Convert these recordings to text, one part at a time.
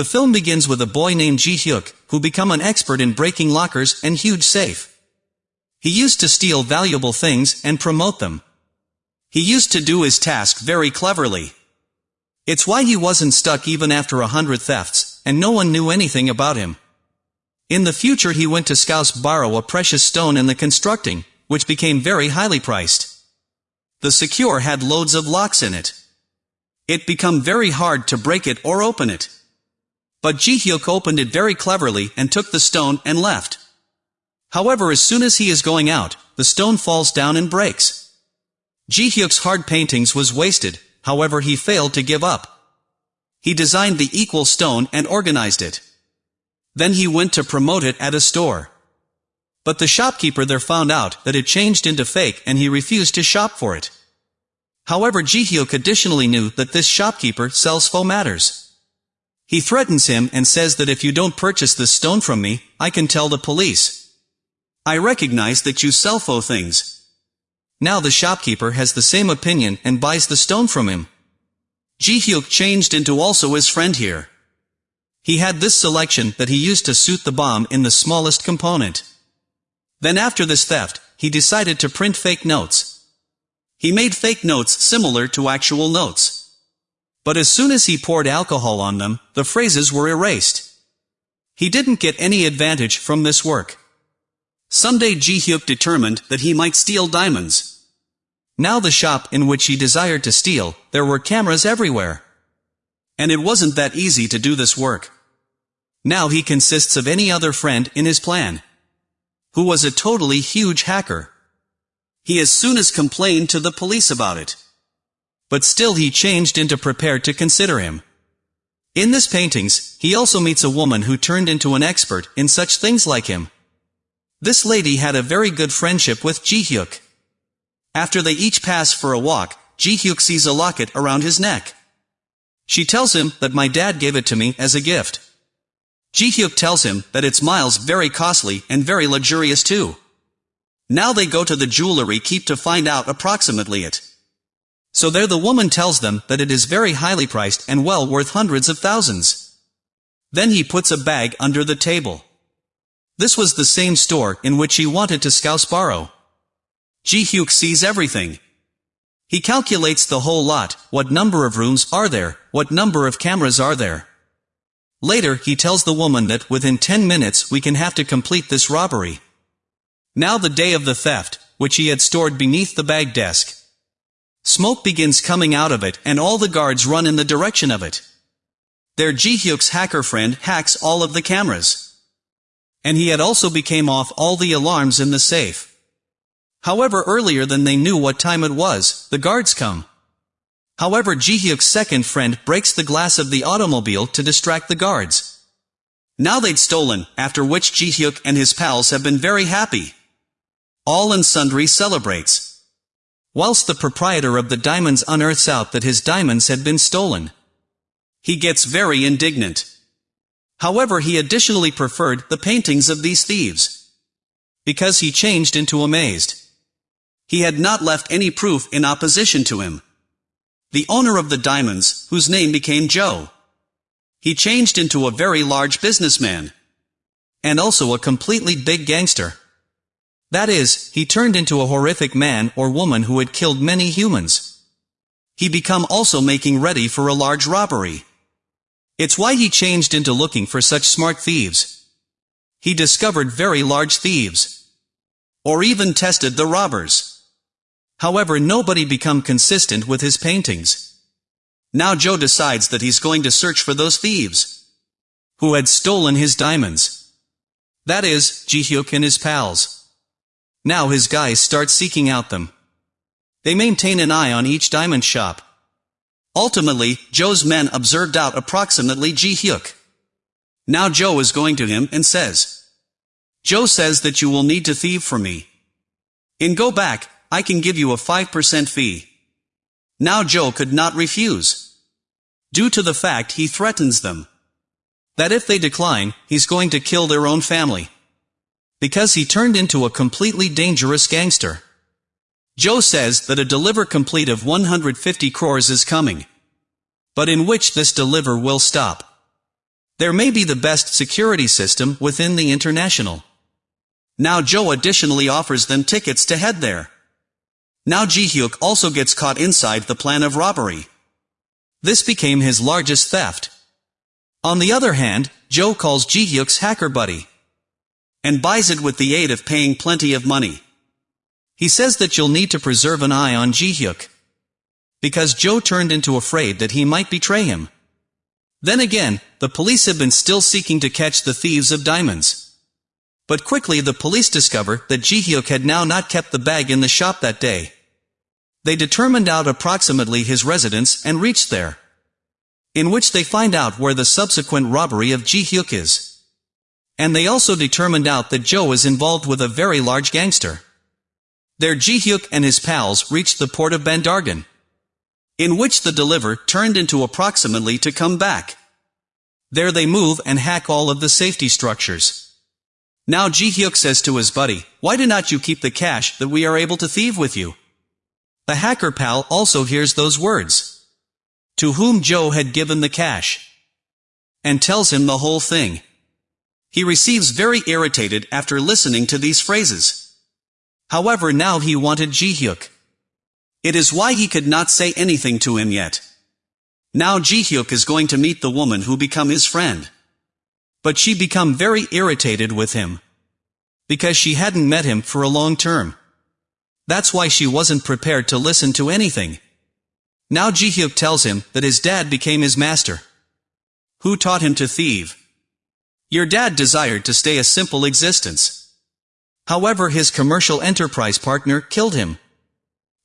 The film begins with a boy named Ji Hyuk, who become an expert in breaking lockers and huge safe. He used to steal valuable things and promote them. He used to do his task very cleverly. It's why he wasn't stuck even after a hundred thefts, and no one knew anything about him. In the future he went to Scouse borrow a precious stone in the constructing, which became very highly priced. The secure had loads of locks in it. It become very hard to break it or open it. But Ji-hyuk opened it very cleverly and took the stone and left. However as soon as he is going out, the stone falls down and breaks. Ji-hyuk's hard paintings was wasted, however he failed to give up. He designed the equal stone and organized it. Then he went to promote it at a store. But the shopkeeper there found out that it changed into fake and he refused to shop for it. However Ji-hyuk additionally knew that this shopkeeper sells faux matters. He threatens him and says that if you don't purchase this stone from me, I can tell the police. I recognize that you sell faux things. Now the shopkeeper has the same opinion and buys the stone from him. Ji-hyuk changed into also his friend here. He had this selection that he used to suit the bomb in the smallest component. Then after this theft, he decided to print fake notes. He made fake notes similar to actual notes. But as soon as he poured alcohol on them, the phrases were erased. He didn't get any advantage from this work. Someday Ji-hyuk determined that he might steal diamonds. Now the shop in which he desired to steal, there were cameras everywhere. And it wasn't that easy to do this work. Now he consists of any other friend in his plan. Who was a totally huge hacker. He as soon as complained to the police about it but still he changed into prepared to consider him. In this paintings, he also meets a woman who turned into an expert in such things like him. This lady had a very good friendship with Ji-hyuk. After they each pass for a walk, Ji-hyuk sees a locket around his neck. She tells him that my dad gave it to me as a gift. Ji-hyuk tells him that it's miles very costly and very luxurious too. Now they go to the jewelry keep to find out approximately it. So there the woman tells them that it is very highly priced and well worth hundreds of thousands. Then he puts a bag under the table. This was the same store in which he wanted to scouse borrow. Ji-hyuk sees everything. He calculates the whole lot, what number of rooms are there, what number of cameras are there. Later he tells the woman that within 10 minutes we can have to complete this robbery. Now the day of the theft, which he had stored beneath the bag desk, Smoke begins coming out of it and all the guards run in the direction of it. Their Ji-hyuk's hacker friend hacks all of the cameras. And he had also became off all the alarms in the safe. However earlier than they knew what time it was, the guards come. However Ji-hyuk's second friend breaks the glass of the automobile to distract the guards. Now they'd stolen, after which Ji-hyuk and his pals have been very happy. All and sundry celebrates. Whilst the proprietor of the diamonds unearths out that his diamonds had been stolen. He gets very indignant. However he additionally preferred the paintings of these thieves. Because he changed into amazed. He had not left any proof in opposition to him. The owner of the diamonds, whose name became Joe. He changed into a very large businessman. And also a completely big gangster. That is, he turned into a horrific man or woman who had killed many humans. He become also making ready for a large robbery. It's why he changed into looking for such smart thieves. He discovered very large thieves. Or even tested the robbers. However nobody become consistent with his paintings. Now Joe decides that he's going to search for those thieves. Who had stolen his diamonds. That is, Ji-hyuk and his pals. Now his guys start seeking out them. They maintain an eye on each diamond shop. Ultimately, Joe's men observed out approximately Ji-hyuk. Now Joe is going to him and says, Joe says that you will need to thieve for me. In go back, I can give you a 5% fee. Now Joe could not refuse. Due to the fact he threatens them. That if they decline, he's going to kill their own family because he turned into a completely dangerous gangster. Joe says that a deliver complete of 150 crores is coming. But in which this deliver will stop. There may be the best security system within the international. Now Joe additionally offers them tickets to head there. Now Ji-hyuk also gets caught inside the plan of robbery. This became his largest theft. On the other hand, Joe calls Ji-hyuk's hacker buddy. And buys it with the aid of paying plenty of money. He says that you'll need to preserve an eye on Ji-hyuk. Because Joe turned into afraid that he might betray him. Then again, the police have been still seeking to catch the thieves of diamonds. But quickly the police discover that Ji-hyuk had now not kept the bag in the shop that day. They determined out approximately his residence and reached there. In which they find out where the subsequent robbery of Ji-hyuk is. And they also determined out that Joe is involved with a very large gangster. There Ji-hyuk and his pals reached the port of Bandargan in which the deliver turned into approximately to come back. There they move and hack all of the safety structures. Now Ji-hyuk says to his buddy, why do not you keep the cash that we are able to thieve with you? The hacker pal also hears those words. To whom Joe had given the cash. And tells him the whole thing. He receives very irritated after listening to these phrases. However now he wanted Ji-hyuk. It is why he could not say anything to him yet. Now Ji-hyuk is going to meet the woman who become his friend. But she become very irritated with him. Because she hadn't met him for a long term. That's why she wasn't prepared to listen to anything. Now Ji-hyuk tells him that his dad became his master. Who taught him to thieve? Your dad desired to stay a simple existence. However his commercial enterprise partner killed him.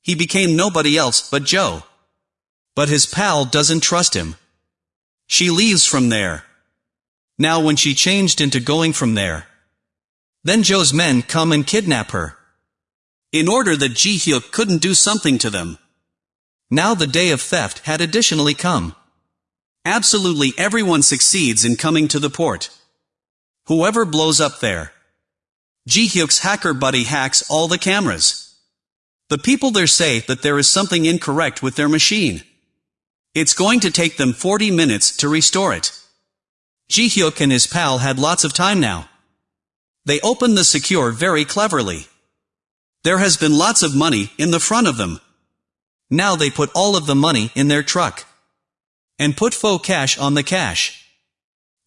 He became nobody else but Joe. But his pal doesn't trust him. She leaves from there. Now when she changed into going from there. Then Joe's men come and kidnap her. In order that Ji-hyuk couldn't do something to them. Now the day of theft had additionally come. Absolutely everyone succeeds in coming to the port. Whoever blows up there. Ji-hyuk's hacker buddy hacks all the cameras. The people there say that there is something incorrect with their machine. It's going to take them 40 minutes to restore it. Ji-hyuk and his pal had lots of time now. They opened the secure very cleverly. There has been lots of money in the front of them. Now they put all of the money in their truck. And put faux cash on the cash.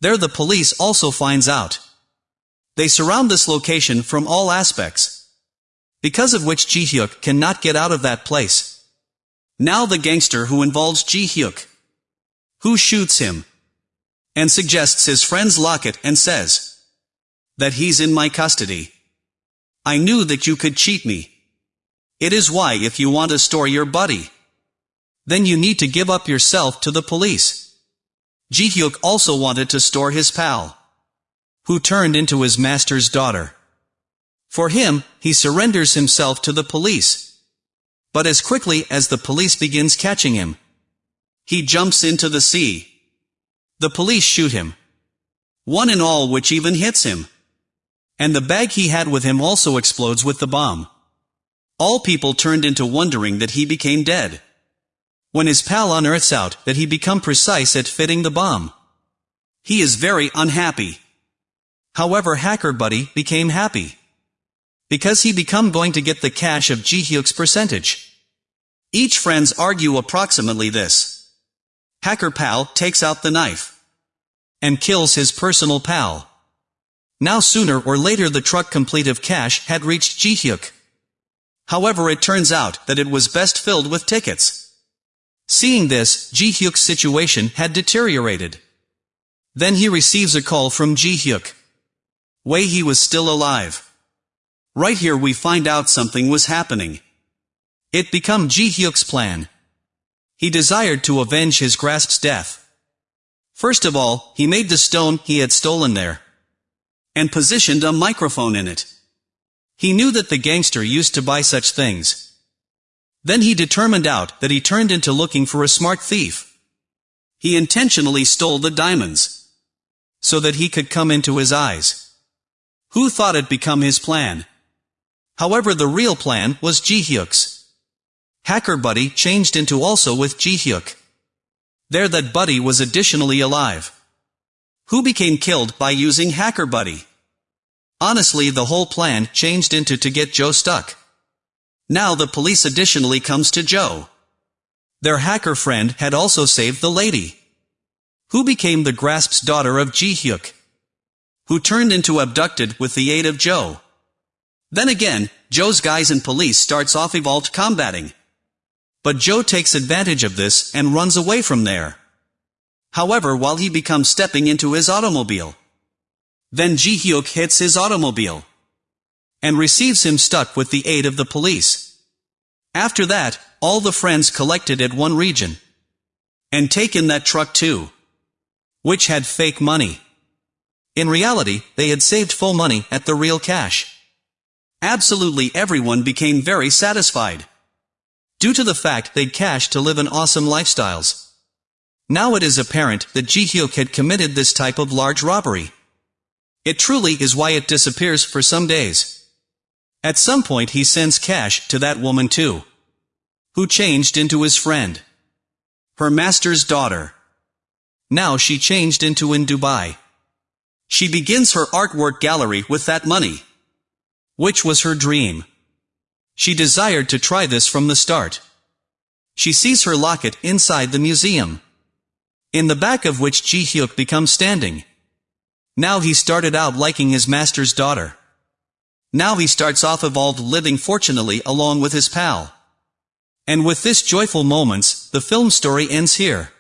There the police also finds out. They surround this location from all aspects because of which Ji-hyuk cannot get out of that place. Now the gangster who involves Ji-hyuk, who shoots him, and suggests his friend's locket and says that he's in my custody. I knew that you could cheat me. It is why if you want to store your buddy, then you need to give up yourself to the police. Ji-hyuk also wanted to store his pal, who turned into his master's daughter. For him, he surrenders himself to the police. But as quickly as the police begins catching him, he jumps into the sea. The police shoot him. One and all which even hits him. And the bag he had with him also explodes with the bomb. All people turned into wondering that he became dead. When his pal unearths out that he become precise at fitting the bomb. He is very unhappy. However Hacker Buddy became happy. Because he become going to get the cash of Ji-hyuk's percentage. Each friends argue approximately this. Hacker pal takes out the knife. And kills his personal pal. Now sooner or later the truck complete of cash had reached Ji-hyuk. However it turns out that it was best filled with tickets. Seeing this, Ji-hyuk's situation had deteriorated. Then he receives a call from Ji-hyuk. Wei he was still alive. Right here we find out something was happening. It become Ji-hyuk's plan. He desired to avenge his grasp's death. First of all, he made the stone he had stolen there. And positioned a microphone in it. He knew that the gangster used to buy such things. Then he determined out that he turned into looking for a smart thief. He intentionally stole the diamonds. So that he could come into his eyes. Who thought it become his plan? However the real plan was Ji-hyuk's. Hacker Buddy changed into also with Ji-hyuk. There that Buddy was additionally alive. who became killed by using Hacker Buddy. Honestly the whole plan changed into to get Joe stuck. Now the police additionally comes to Joe. Their hacker friend had also saved the lady. Who became the Grasp's daughter of Ji Hyuk. Who turned into abducted with the aid of Joe. Then again, Joe's guys and police starts off evolved combating. But Joe takes advantage of this and runs away from there. However while he becomes stepping into his automobile. Then Ji Hyuk hits his automobile. And receives him stuck with the aid of the police. After that, all the friends collected at one region. And taken that truck too. Which had fake money. In reality, they had saved full money at the real cash. Absolutely everyone became very satisfied. Due to the fact they'd cash to live an awesome lifestyles. Now it is apparent that Ji Hyuk had committed this type of large robbery. It truly is why it disappears for some days. At some point he sends cash to that woman too. Who changed into his friend. Her master's daughter. Now she changed into in Dubai. She begins her artwork gallery with that money. Which was her dream. She desired to try this from the start. She sees her locket inside the museum. In the back of which Ji Hyuk becomes standing. Now he started out liking his master's daughter. Now he starts off evolved living fortunately along with his pal. And with this joyful moments, the film story ends here.